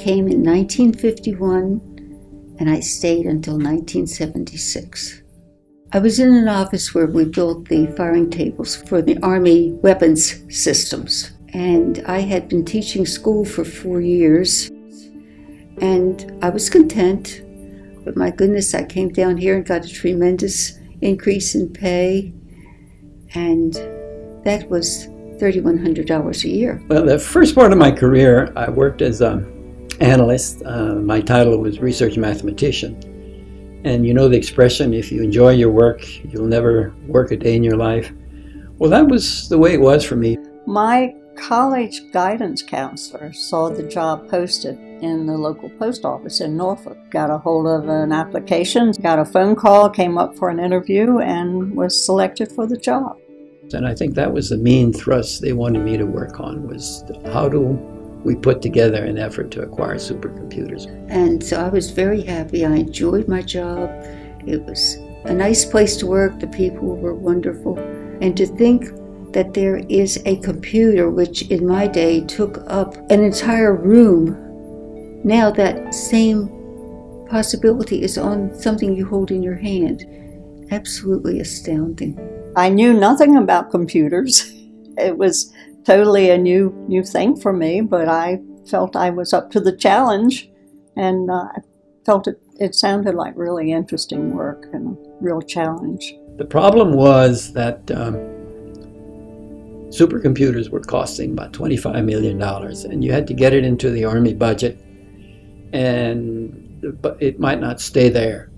came in 1951 and I stayed until 1976. I was in an office where we built the firing tables for the Army weapons systems. And I had been teaching school for four years. And I was content. But my goodness, I came down here and got a tremendous increase in pay. And that was $3,100 a year. Well, the first part of my career, I worked as an analyst. Uh, my title was research mathematician. And you know the expression, if you enjoy your work, you'll never work a day in your life. Well, that was the way it was for me. My college guidance counselor saw the job posted in the local post office in Norfolk. Got a hold of an application, got a phone call, came up for an interview, and was selected for the job. And I think that was the main thrust they wanted me to work on was how do we put together an effort to acquire supercomputers. And so I was very happy. I enjoyed my job. It was a nice place to work. The people were wonderful. And to think that there is a computer which in my day took up an entire room, now that same possibility is on something you hold in your hand. Absolutely astounding. I knew nothing about computers. It was totally a new new thing for me, but I felt I was up to the challenge, and uh, I felt it, it sounded like really interesting work and a real challenge. The problem was that um, supercomputers were costing about $25 million, and you had to get it into the Army budget, and but it might not stay there.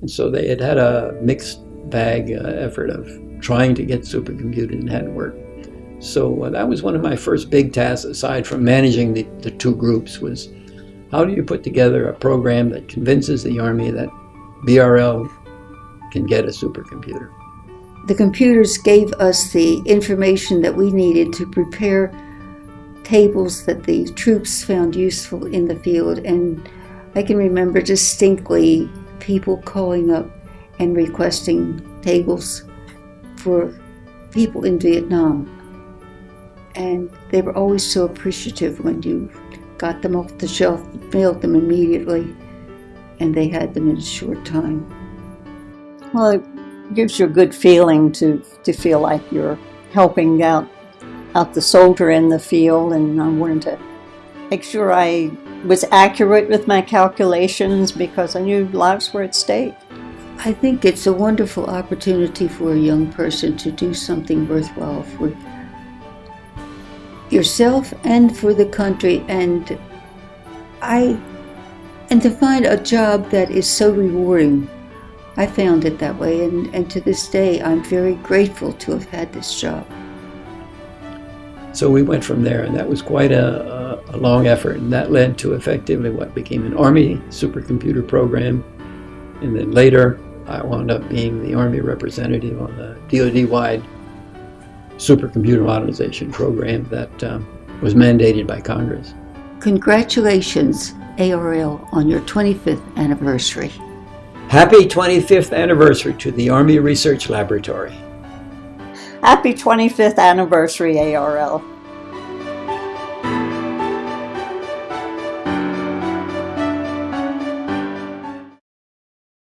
And so they had had a mixed bag uh, effort of trying to get supercomputers and hadn't worked. So uh, that was one of my first big tasks, aside from managing the, the two groups, was how do you put together a program that convinces the Army that BRL can get a supercomputer? The computers gave us the information that we needed to prepare tables that the troops found useful in the field. And I can remember distinctly people calling up and requesting tables for people in Vietnam and they were always so appreciative when you got them off the shelf, mailed them immediately, and they had them in a short time. Well, it gives you a good feeling to, to feel like you're helping out, out the soldier in the field, and I wanted to make sure I was accurate with my calculations because I knew lives were at stake. I think it's a wonderful opportunity for a young person to do something worthwhile for yourself and for the country and I and to find a job that is so rewarding. I found it that way and, and to this day I'm very grateful to have had this job. So we went from there and that was quite a, a, long effort and that led to effectively what became an Army supercomputer program and then later I wound up being the Army representative on the DoD-wide supercomputer modernization program that um, was mandated by Congress. Congratulations, ARL, on your 25th anniversary. Happy 25th anniversary to the Army Research Laboratory. Happy 25th anniversary, ARL.